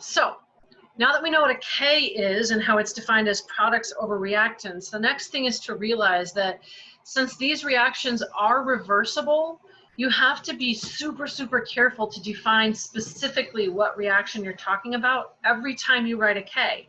So now that we know what a K is and how it's defined as products over reactants, the next thing is to realize that since these reactions are reversible, you have to be super, super careful to define specifically what reaction you're talking about every time you write a K.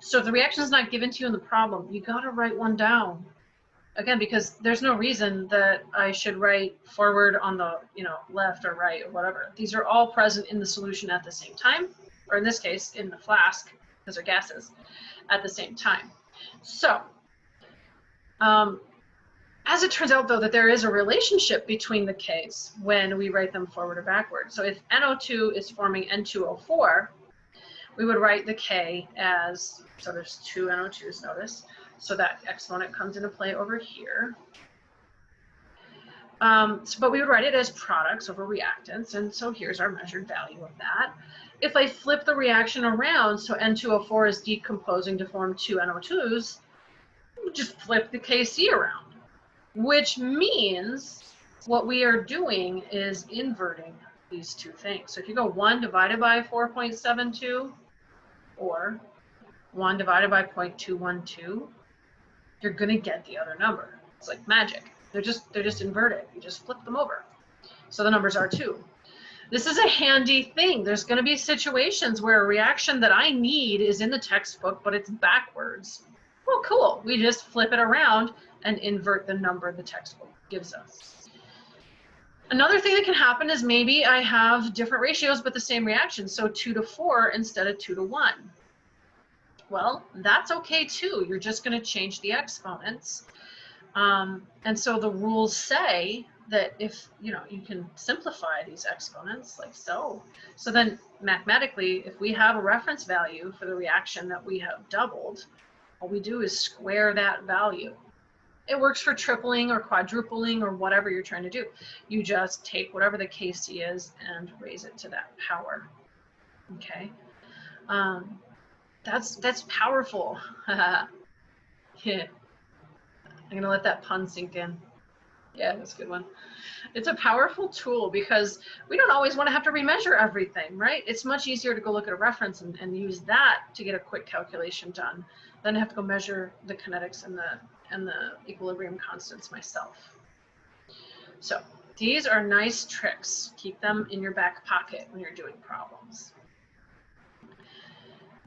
So if the reaction is not given to you in the problem, you got to write one down. Again, because there's no reason that I should write forward on the, you know, left or right or whatever. These are all present in the solution at the same time, or in this case, in the flask, because they're gases, at the same time. So, um, as it turns out, though, that there is a relationship between the Ks when we write them forward or backward. So if NO2 is forming N2O4, we would write the K as, so there's two NO2s, notice. So that exponent comes into play over here. Um, so, but we would write it as products over reactants, and so here's our measured value of that. If I flip the reaction around, so N2O4 is decomposing to form two NO2s, just flip the Kc around which means what we are doing is inverting these two things. So if you go 1 divided by 4.72 or 1 divided by 0.212, you're going to get the other number. It's like magic. They're just they're just inverted. You just flip them over. So the numbers are 2. This is a handy thing. There's going to be situations where a reaction that I need is in the textbook, but it's backwards. Well, cool. We just flip it around and invert the number the textbook gives us. Another thing that can happen is maybe I have different ratios but the same reaction, so 2 to 4 instead of 2 to 1. Well, that's okay too. You're just going to change the exponents. Um, and so the rules say that if, you know, you can simplify these exponents like so. So then mathematically, if we have a reference value for the reaction that we have doubled, all we do is square that value. It works for tripling or quadrupling or whatever you're trying to do. You just take whatever the Kc is and raise it to that power. Okay. Um, that's that's powerful. yeah. I'm gonna let that pun sink in. Yeah, that's a good one. It's a powerful tool because we don't always want to have to remeasure everything, right? It's much easier to go look at a reference and, and use that to get a quick calculation done than have to go measure the kinetics and the and the equilibrium constants myself. So these are nice tricks. Keep them in your back pocket when you're doing problems.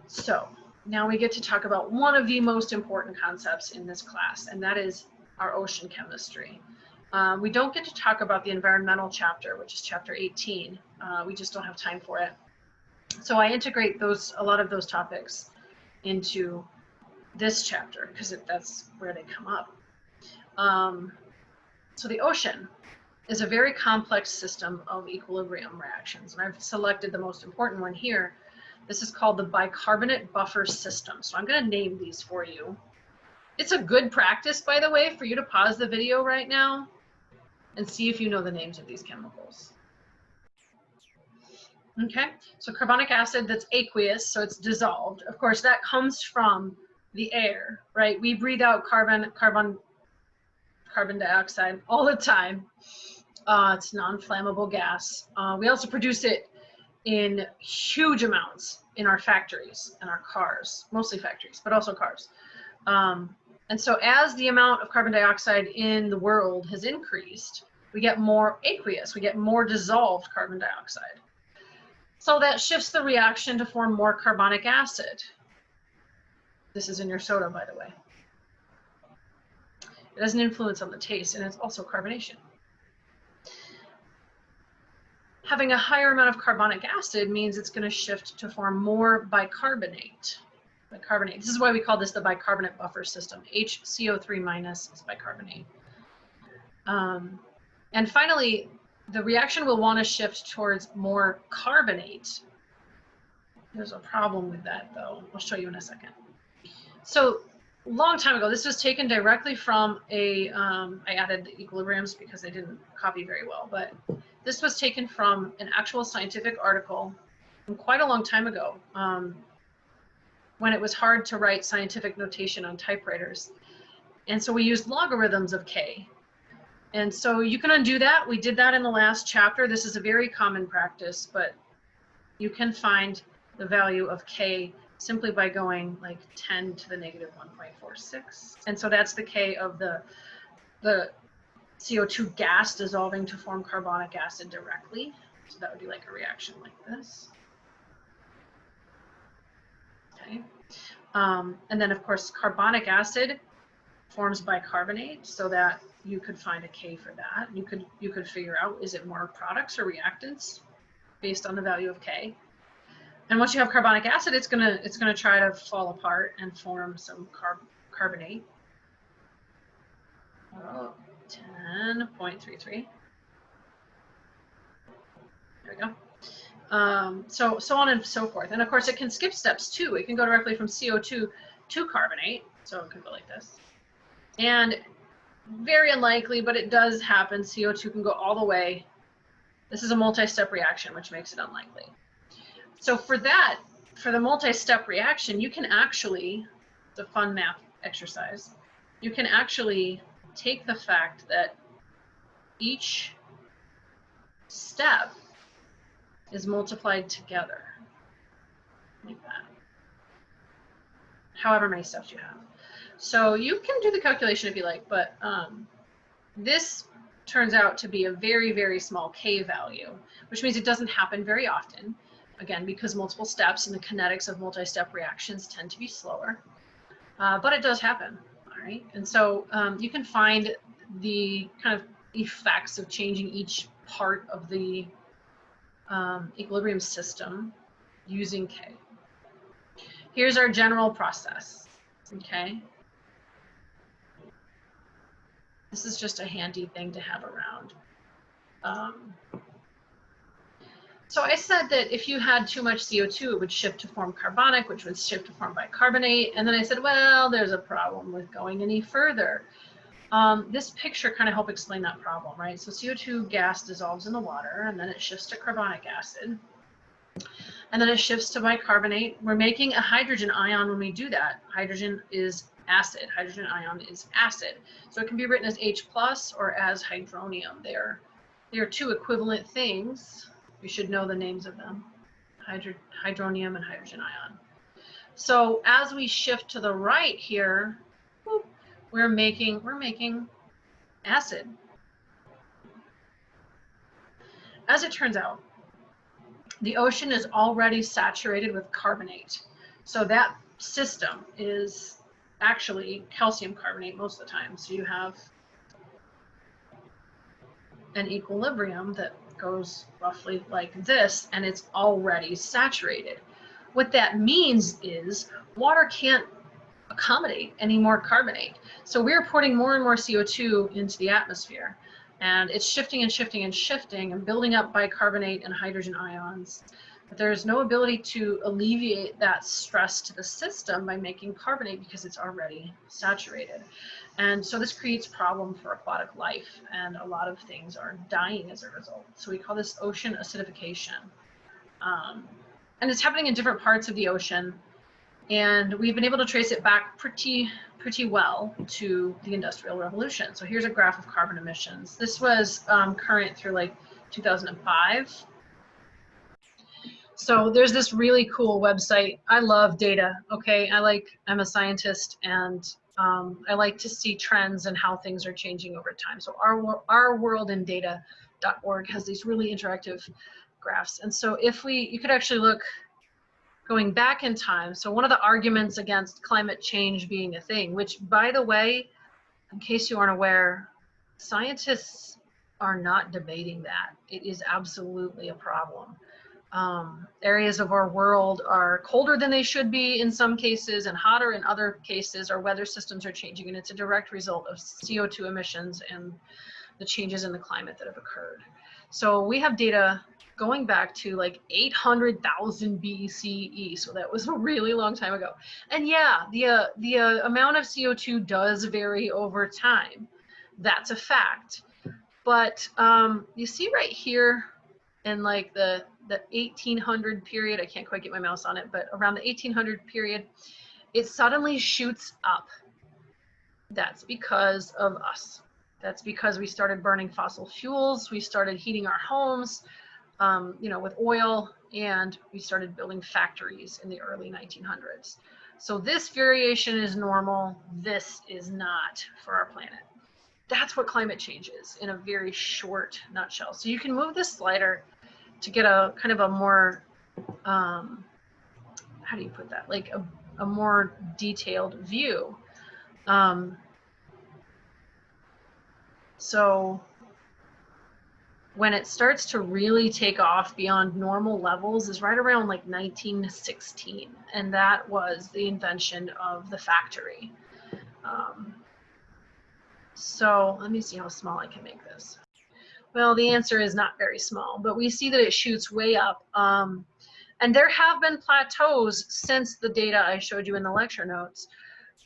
So now we get to talk about one of the most important concepts in this class, and that is our ocean chemistry. Uh, we don't get to talk about the environmental chapter, which is chapter 18. Uh, we just don't have time for it. So I integrate those a lot of those topics into this chapter because that's where they come up. Um, so the ocean is a very complex system of equilibrium reactions, and I've selected the most important one here. This is called the bicarbonate buffer system. So I'm going to name these for you. It's a good practice, by the way, for you to pause the video right now and see if you know the names of these chemicals. Okay, so carbonic acid that's aqueous, so it's dissolved. Of course, that comes from the air, right? We breathe out carbon, carbon, carbon dioxide all the time. Uh, it's non-flammable gas. Uh, we also produce it in huge amounts in our factories and our cars, mostly factories, but also cars. Um, and so as the amount of carbon dioxide in the world has increased, we get more aqueous, we get more dissolved carbon dioxide. So that shifts the reaction to form more carbonic acid. This is in your soda, by the way. It has an influence on the taste, and it's also carbonation. Having a higher amount of carbonic acid means it's going to shift to form more bicarbonate. Bicarbonate. This is why we call this the bicarbonate buffer system. HCO3 minus is bicarbonate. Um, and finally, the reaction will want to shift towards more carbonate. There's a problem with that, though. I'll show you in a second. So long time ago, this was taken directly from a. Um, I added the equilibriums because they didn't copy very well, but this was taken from an actual scientific article from quite a long time ago um, when it was hard to write scientific notation on typewriters. And so we used logarithms of K. And so you can undo that. We did that in the last chapter. This is a very common practice, but you can find the value of K simply by going like 10 to the negative 1.46. And so that's the K of the, the CO2 gas dissolving to form carbonic acid directly. So that would be like a reaction like this. Okay. Um, and then of course, carbonic acid forms bicarbonate so that you could find a K for that. You could, you could figure out, is it more products or reactants based on the value of K? And once you have carbonic acid, it's gonna it's gonna try to fall apart and form some carb carbonate. Oh, 10.33. There we go. Um, so so on and so forth. And of course, it can skip steps too. It can go directly from CO2 to carbonate. So it could go like this. And very unlikely, but it does happen. CO2 can go all the way. This is a multi-step reaction, which makes it unlikely. So for that, for the multi-step reaction, you can actually, the fun math exercise, you can actually take the fact that each step is multiplied together like that. However many steps you have. So you can do the calculation if you like, but um, this turns out to be a very, very small K value, which means it doesn't happen very often again, because multiple steps and the kinetics of multi-step reactions tend to be slower. Uh, but it does happen, right? And so um, you can find the kind of effects of changing each part of the um, equilibrium system using K. Here's our general process, okay? This is just a handy thing to have around. Um, so I said that if you had too much CO2, it would shift to form carbonic, which would shift to form bicarbonate. And then I said, well, there's a problem with going any further. Um, this picture kind of help explain that problem, right? So CO2 gas dissolves in the water and then it shifts to carbonic acid. And then it shifts to bicarbonate. We're making a hydrogen ion when we do that. Hydrogen is acid. Hydrogen ion is acid. So it can be written as H plus or as hydronium. They're, they're two equivalent things you should know the names of them, Hydro hydronium and hydrogen ion. So as we shift to the right here, whoop, we're making, we're making acid. As it turns out, the ocean is already saturated with carbonate. So that system is actually calcium carbonate most of the time. So you have an equilibrium that goes roughly like this and it's already saturated. What that means is water can't accommodate any more carbonate. So we're putting more and more CO2 into the atmosphere and it's shifting and shifting and shifting and building up bicarbonate and hydrogen ions. There's no ability to alleviate that stress to the system by making carbonate because it's already saturated. And so this creates problem for aquatic life and a lot of things are dying as a result. So we call this ocean acidification. Um, and it's happening in different parts of the ocean. And we've been able to trace it back pretty, pretty well to the Industrial Revolution. So here's a graph of carbon emissions. This was um, current through like 2005. So there's this really cool website. I love data, okay? I like, I'm a scientist and um, I like to see trends and how things are changing over time. So our, our world in data.org has these really interactive graphs. And so if we, you could actually look going back in time. So one of the arguments against climate change being a thing, which by the way, in case you aren't aware, scientists are not debating that. It is absolutely a problem um, areas of our world are colder than they should be in some cases and hotter in other cases. Our weather systems are changing and it's a direct result of CO2 emissions and the changes in the climate that have occurred. So we have data going back to like 800,000 BCE. So that was a really long time ago. And yeah, the, uh, the uh, amount of CO2 does vary over time. That's a fact. But um, you see right here in like the the 1800 period, I can't quite get my mouse on it, but around the 1800 period, it suddenly shoots up. That's because of us. That's because we started burning fossil fuels. We started heating our homes. um, you know, with oil, and we started building factories in the early 1900s. So this variation is normal. This is not for our planet. That's what climate change is in a very short nutshell. So you can move this slider to get a kind of a more, um, how do you put that? Like a, a more detailed view. Um, so when it starts to really take off beyond normal levels is right around like 1916 and that was the invention of the factory um, so let me see how small I can make this well the answer is not very small but we see that it shoots way up um, and there have been plateaus since the data I showed you in the lecture notes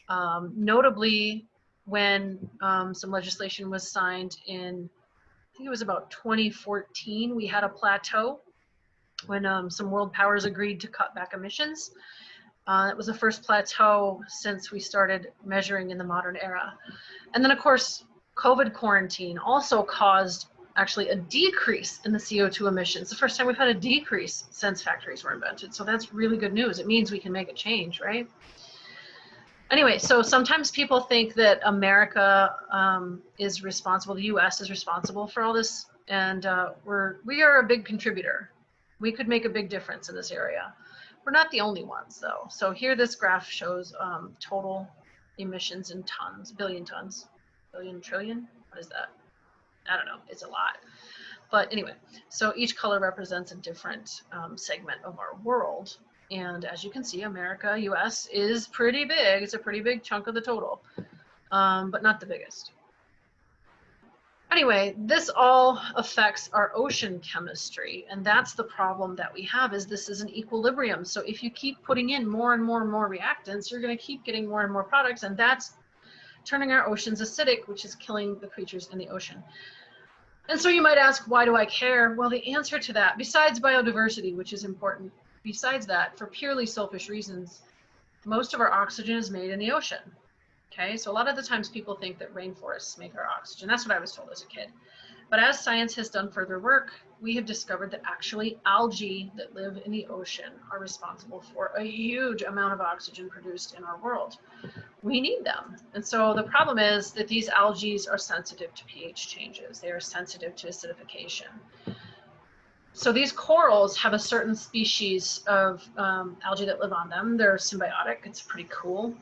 um, notably when um, some legislation was signed in I think it was about 2014, we had a plateau when um, some world powers agreed to cut back emissions. Uh, it was the first plateau since we started measuring in the modern era. And then, of course, COVID quarantine also caused actually a decrease in the CO2 emissions. The first time we've had a decrease since factories were invented. So that's really good news. It means we can make a change, right? anyway, so sometimes people think that America um, is responsible, the U.S. is responsible for all this, and uh, we're we are a big contributor. We could make a big difference in this area. We're not the only ones, though. So here, this graph shows um, total emissions in tons, billion tons, billion trillion. What is that? I don't know. It's a lot. But anyway, so each color represents a different um, segment of our world. And as you can see, America, US is pretty big. It's a pretty big chunk of the total, um, but not the biggest. Anyway, this all affects our ocean chemistry. And that's the problem that we have is this is an equilibrium. So if you keep putting in more and more and more reactants, you're gonna keep getting more and more products. And that's turning our oceans acidic, which is killing the creatures in the ocean. And so you might ask, why do I care? Well, the answer to that, besides biodiversity, which is important, besides that, for purely selfish reasons, most of our oxygen is made in the ocean. Okay, so a lot of the times people think that rainforests make our oxygen. That's what I was told as a kid. But as science has done further work, we have discovered that actually algae that live in the ocean are responsible for a huge amount of oxygen produced in our world. We need them. And so the problem is that these algae are sensitive to pH changes. They are sensitive to acidification so these corals have a certain species of um, algae that live on them. They're symbiotic. It's pretty cool.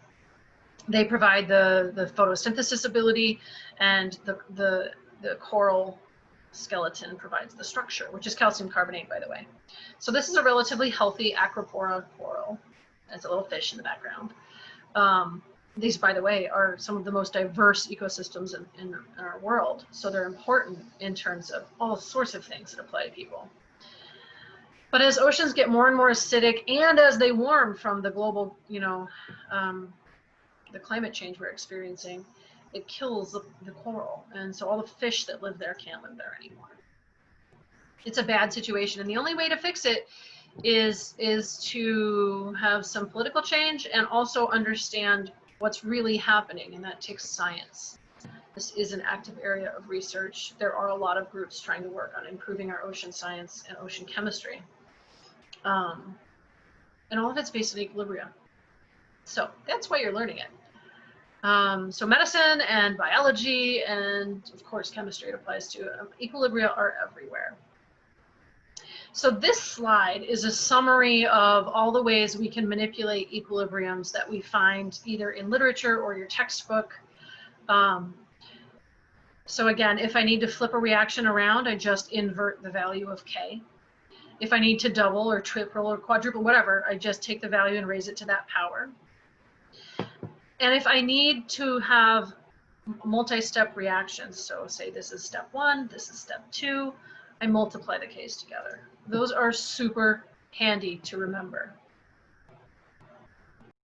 They provide the, the photosynthesis ability and the, the, the coral skeleton provides the structure, which is calcium carbonate, by the way. So this is a relatively healthy Acropora coral. There's a little fish in the background. Um, these, by the way, are some of the most diverse ecosystems in, in, our world. So they're important in terms of all sorts of things that apply to people. But as oceans get more and more acidic and as they warm from the global, you know, um, the climate change we're experiencing, it kills the, the coral. And so all the fish that live there can't live there anymore. It's a bad situation. And the only way to fix it is, is to have some political change and also understand what's really happening. And that takes science. This is an active area of research. There are a lot of groups trying to work on improving our ocean science and ocean chemistry. Um, and all of it's based on equilibrium. So that's why you're learning it. Um, so medicine and biology and of course chemistry it applies to. Um, equilibria are everywhere. So this slide is a summary of all the ways we can manipulate equilibriums that we find either in literature or your textbook. Um, so again, if I need to flip a reaction around, I just invert the value of K. If I need to double or triple or quadruple, whatever, I just take the value and raise it to that power. And if I need to have multi-step reactions, so say this is step one, this is step two, I multiply the Ks together. Those are super handy to remember.